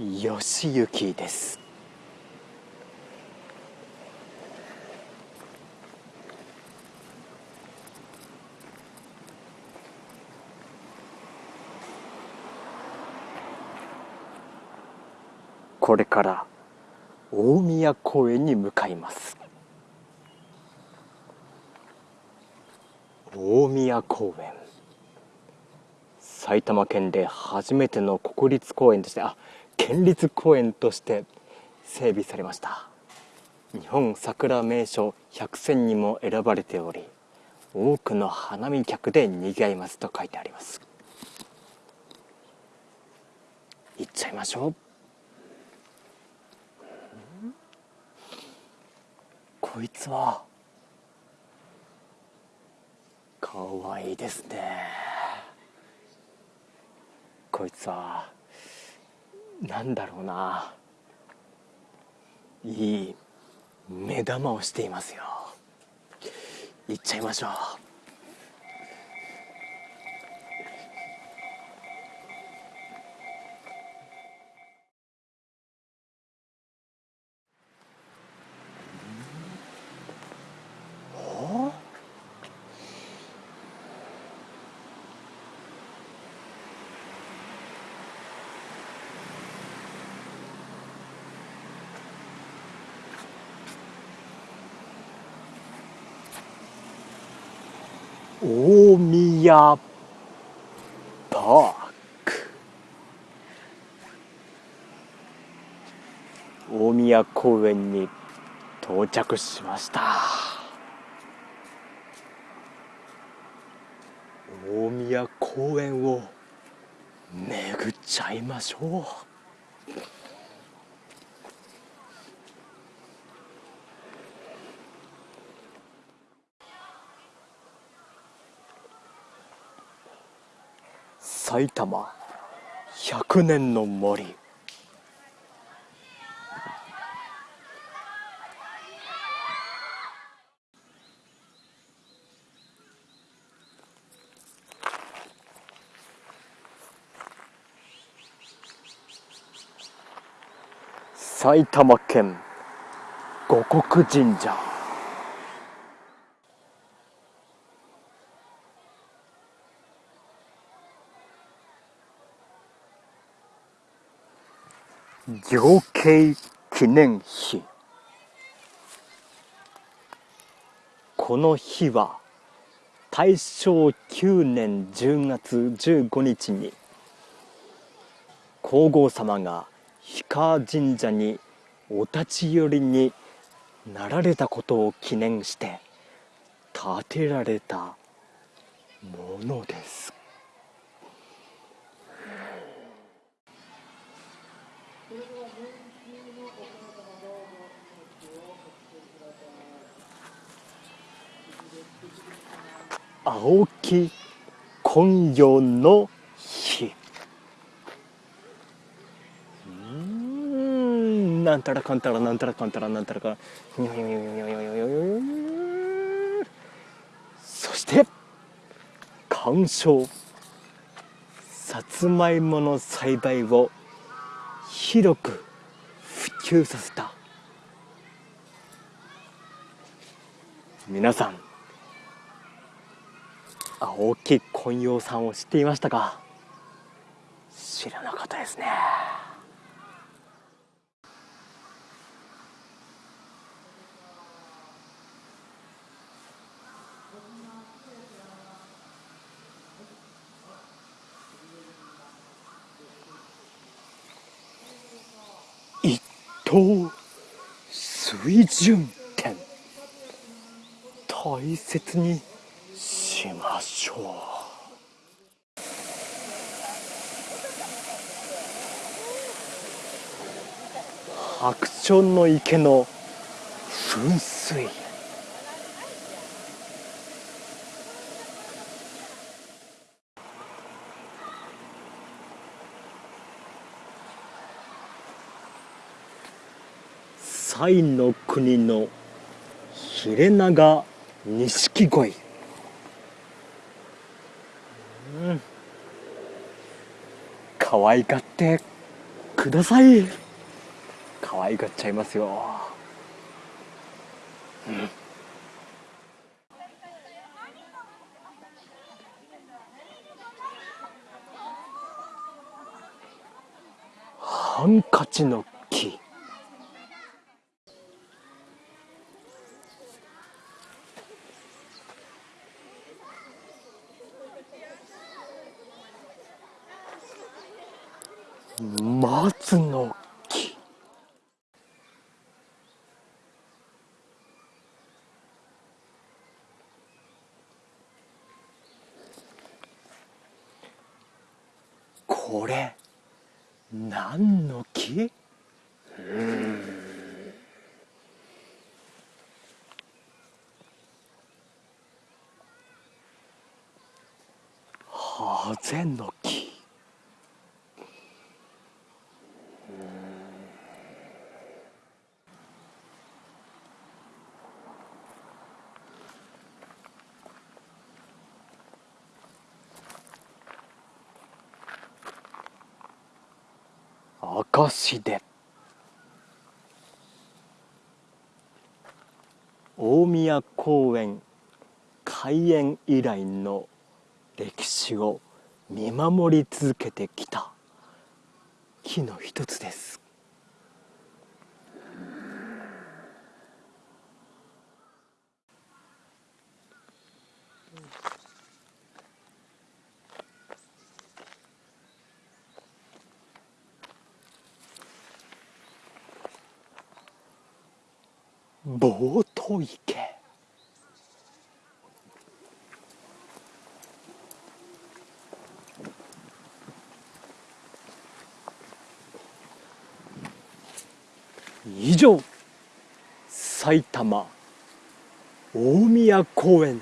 義行です。これから大宮公園に向かいます。大宮公園。埼玉県で初めての国立公園としてあ県立公園として整備されました。日本桜名所100選にも選ばれており多くの花見客で賑わいますと書いてあります。行っちゃいましょう。こいつはかわいいですね。こいつはなんだろうな。いい目玉をしていますよ。行っちゃいましょう。大宮パーク。大宮公園に到着しました。大宮公園を巡っちゃいましょう。埼玉。100年の森。埼玉県五穀神社。行慶記念碑この日は大正9年10月15日に皇后様が氷川神社にお立ち寄りになられたことを記念して建てられたものです。青木昆陽の日。うん。なんたらかんたらなんたらかんたらなんたらかそして鑑賞。さつまいもの栽培を広く普及させた。皆さん。青木昆陽さんを知っていましたか。知らなかったですね。一等水準点大切にましょう白鳥の池の噴水。西の国のヒレナガ錦鯉。可愛がってください。可愛がっちゃいますよ、うん。ハンカチの木松の木。これ何の木？ハゼの木。証で。大宮公園開園以来の歴史を見守り続けてきた。木の一つです。ボート池。以上埼玉大宮公園。